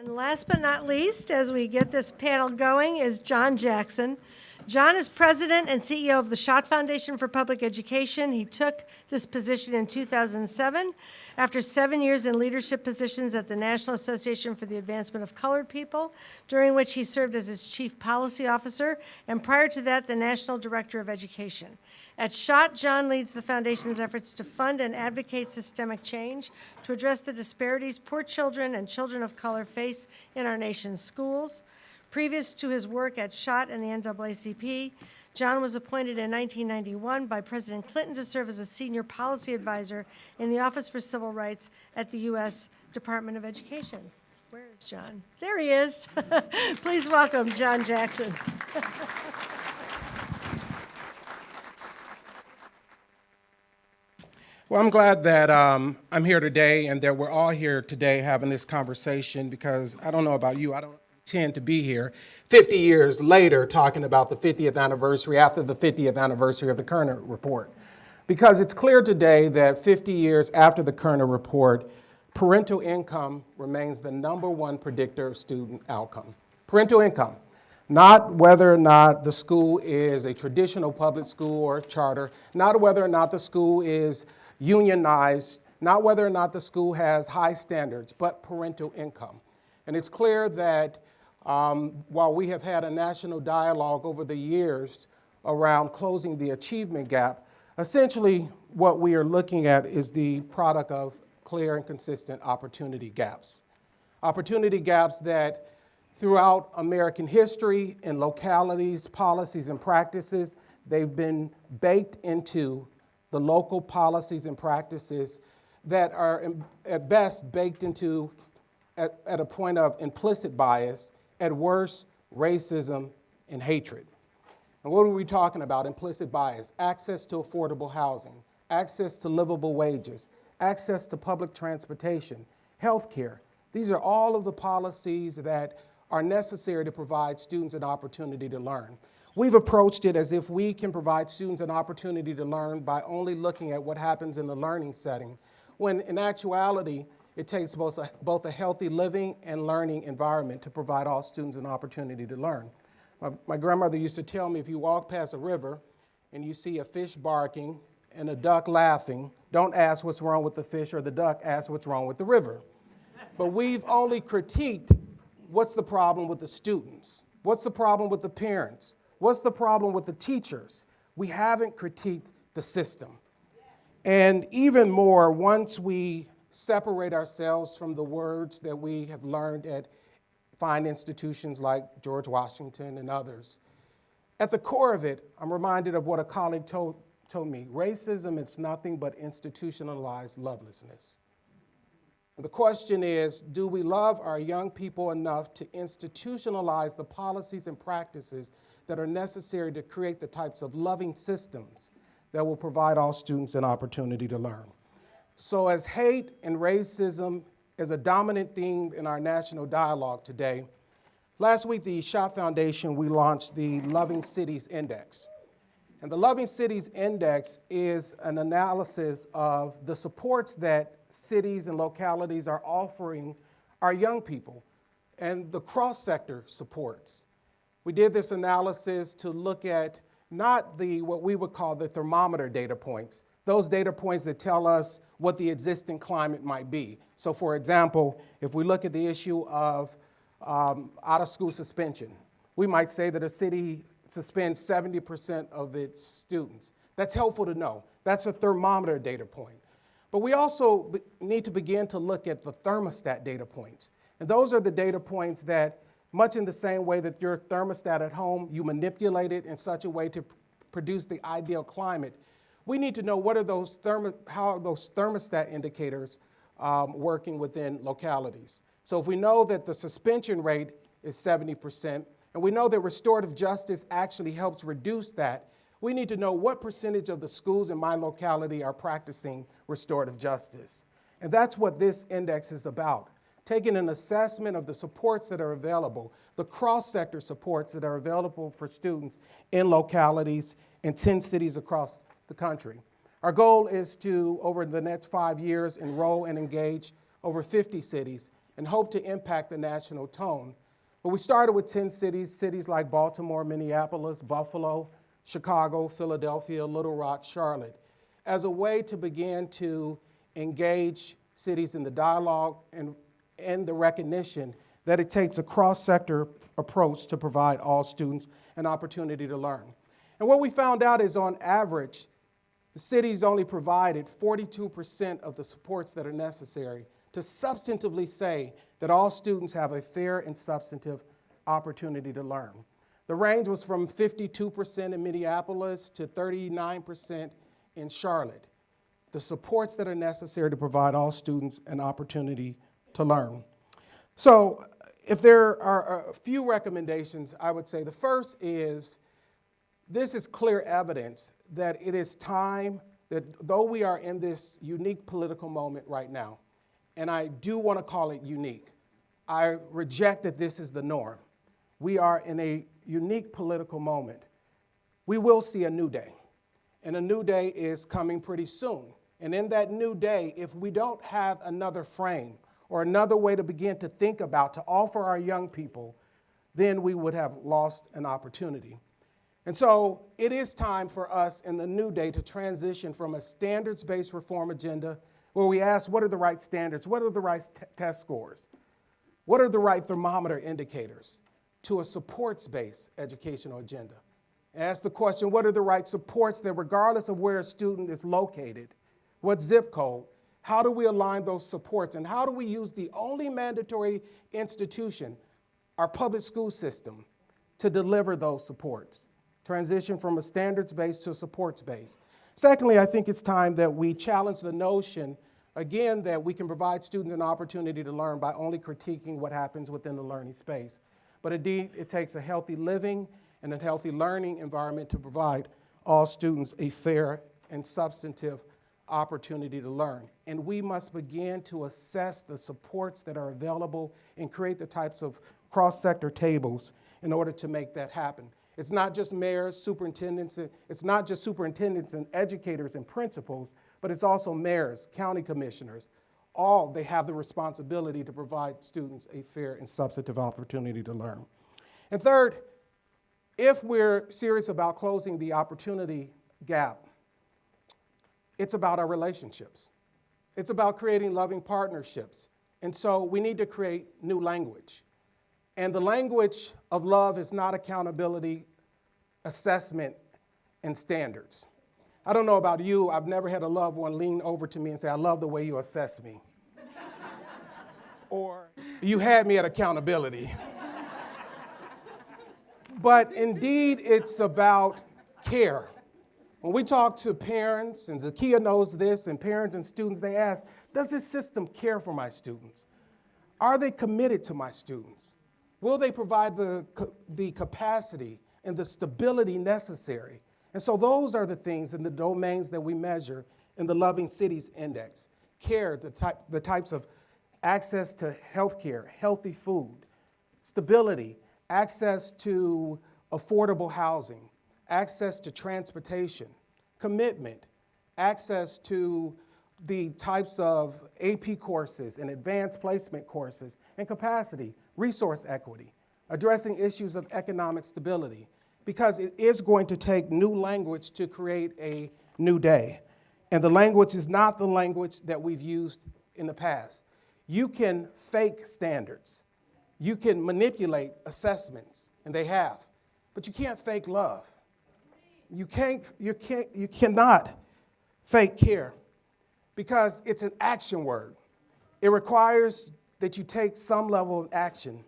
And last but not least, as we get this panel going, is John Jackson. John is president and CEO of the Schott Foundation for Public Education. He took this position in 2007 after seven years in leadership positions at the National Association for the Advancement of Colored People, during which he served as its chief policy officer, and prior to that, the National Director of Education. At Schott, John leads the foundation's efforts to fund and advocate systemic change to address the disparities poor children and children of color face in our nation's schools. Previous to his work at Schott and the NAACP, John was appointed in 1991 by President Clinton to serve as a senior policy advisor in the Office for Civil Rights at the U.S. Department of Education. Where is John? There he is. Please welcome John Jackson. Well, I'm glad that um, I'm here today and that we're all here today having this conversation because I don't know about you, I don't intend to be here 50 years later talking about the 50th anniversary after the 50th anniversary of the Kerner Report. Because it's clear today that 50 years after the Kerner Report, parental income remains the number one predictor of student outcome. Parental income, not whether or not the school is a traditional public school or charter, not whether or not the school is unionized, not whether or not the school has high standards, but parental income. And it's clear that um, while we have had a national dialogue over the years around closing the achievement gap, essentially what we are looking at is the product of clear and consistent opportunity gaps. Opportunity gaps that throughout American history in localities, policies, and practices, they've been baked into the local policies and practices that are at best baked into at, at, a point of implicit bias, at worst, racism and hatred. And what are we talking about? Implicit bias, access to affordable housing, access to livable wages, access to public transportation, health care. These are all of the policies that are necessary to provide students an opportunity to learn. We've approached it as if we can provide students an opportunity to learn by only looking at what happens in the learning setting, when in actuality, it takes both a, both a healthy living and learning environment to provide all students an opportunity to learn. My, my grandmother used to tell me if you walk past a river and you see a fish barking and a duck laughing, don't ask what's wrong with the fish or the duck, ask what's wrong with the river. But we've only critiqued what's the problem with the students, what's the problem with the parents, What's the problem with the teachers? We haven't critiqued the system. And even more, once we separate ourselves from the words that we have learned at fine institutions like George Washington and others, at the core of it, I'm reminded of what a colleague told, told me, racism is nothing but institutionalized lovelessness. The question is, do we love our young people enough to institutionalize the policies and practices that are necessary to create the types of loving systems that will provide all students an opportunity to learn. So as hate and racism is a dominant theme in our national dialogue today, last week the Schott Foundation, we launched the Loving Cities Index. And the Loving Cities Index is an analysis of the supports that cities and localities are offering our young people and the cross-sector supports. We did this analysis to look at not the, what we would call the thermometer data points, those data points that tell us what the existing climate might be. So for example, if we look at the issue of um, out-of-school suspension, we might say that a city suspends 70% of its students. That's helpful to know. That's a thermometer data point. But we also need to begin to look at the thermostat data points. And those are the data points that much in the same way that your thermostat at home, you manipulate it in such a way to produce the ideal climate. We need to know what are those thermo how are those thermostat indicators um, working within localities. So if we know that the suspension rate is 70%, and we know that restorative justice actually helps reduce that, we need to know what percentage of the schools in my locality are practicing restorative justice. And that's what this index is about taking an assessment of the supports that are available, the cross-sector supports that are available for students in localities in 10 cities across the country. Our goal is to, over the next five years, enroll and engage over 50 cities and hope to impact the national tone. But we started with 10 cities, cities like Baltimore, Minneapolis, Buffalo, Chicago, Philadelphia, Little Rock, Charlotte, as a way to begin to engage cities in the dialogue and, and the recognition that it takes a cross-sector approach to provide all students an opportunity to learn. And what we found out is on average, the cities only provided 42% of the supports that are necessary to substantively say that all students have a fair and substantive opportunity to learn. The range was from 52% in Minneapolis to 39% in Charlotte. The supports that are necessary to provide all students an opportunity to learn. So if there are a few recommendations, I would say the first is this is clear evidence that it is time that though we are in this unique political moment right now, and I do want to call it unique, I reject that this is the norm. We are in a unique political moment. We will see a new day, and a new day is coming pretty soon. And in that new day, if we don't have another frame or another way to begin to think about, to offer our young people, then we would have lost an opportunity. And so it is time for us in the new day to transition from a standards based reform agenda where we ask what are the right standards, what are the right test scores, what are the right thermometer indicators, to a supports based educational agenda. Ask the question what are the right supports that, regardless of where a student is located, what zip code, how do we align those supports, and how do we use the only mandatory institution, our public school system, to deliver those supports? Transition from a standards based to a supports based. Secondly, I think it's time that we challenge the notion, again, that we can provide students an opportunity to learn by only critiquing what happens within the learning space. But indeed, it takes a healthy living and a healthy learning environment to provide all students a fair and substantive opportunity to learn. And we must begin to assess the supports that are available and create the types of cross-sector tables in order to make that happen. It's not just mayors, superintendents, it's not just superintendents and educators and principals, but it's also mayors, county commissioners. All, they have the responsibility to provide students a fair and substantive opportunity to learn. And third, if we're serious about closing the opportunity gap, it's about our relationships. It's about creating loving partnerships. And so we need to create new language. And the language of love is not accountability, assessment, and standards. I don't know about you, I've never had a loved one lean over to me and say, I love the way you assess me. or, you had me at accountability. but indeed, it's about care. When we talk to parents, and Zakia knows this, and parents and students, they ask, does this system care for my students? Are they committed to my students? Will they provide the, the capacity and the stability necessary? And so those are the things and the domains that we measure in the Loving Cities Index. Care, the, type, the types of access to health care, healthy food, stability, access to affordable housing, access to transportation, commitment, access to the types of AP courses and advanced placement courses, and capacity, resource equity, addressing issues of economic stability, because it is going to take new language to create a new day. And the language is not the language that we've used in the past. You can fake standards. You can manipulate assessments, and they have, but you can't fake love. You, can't, you, can't, you cannot fake care because it's an action word. It requires that you take some level of action.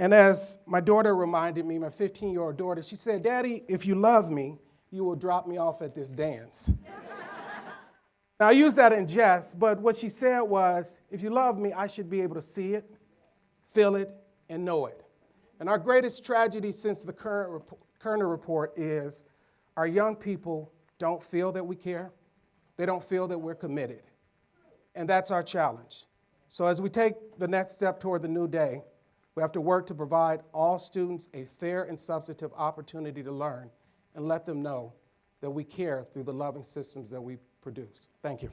And as my daughter reminded me, my 15 year old daughter, she said, Daddy, if you love me, you will drop me off at this dance. now, I use that in jest, but what she said was, if you love me, I should be able to see it, feel it, and know it. And our greatest tragedy since the current Kerner report is our young people don't feel that we care, they don't feel that we're committed. And that's our challenge. So, as we take the next step toward the new day, we have to work to provide all students a fair and substantive opportunity to learn and let them know that we care through the loving systems that we produce. Thank you.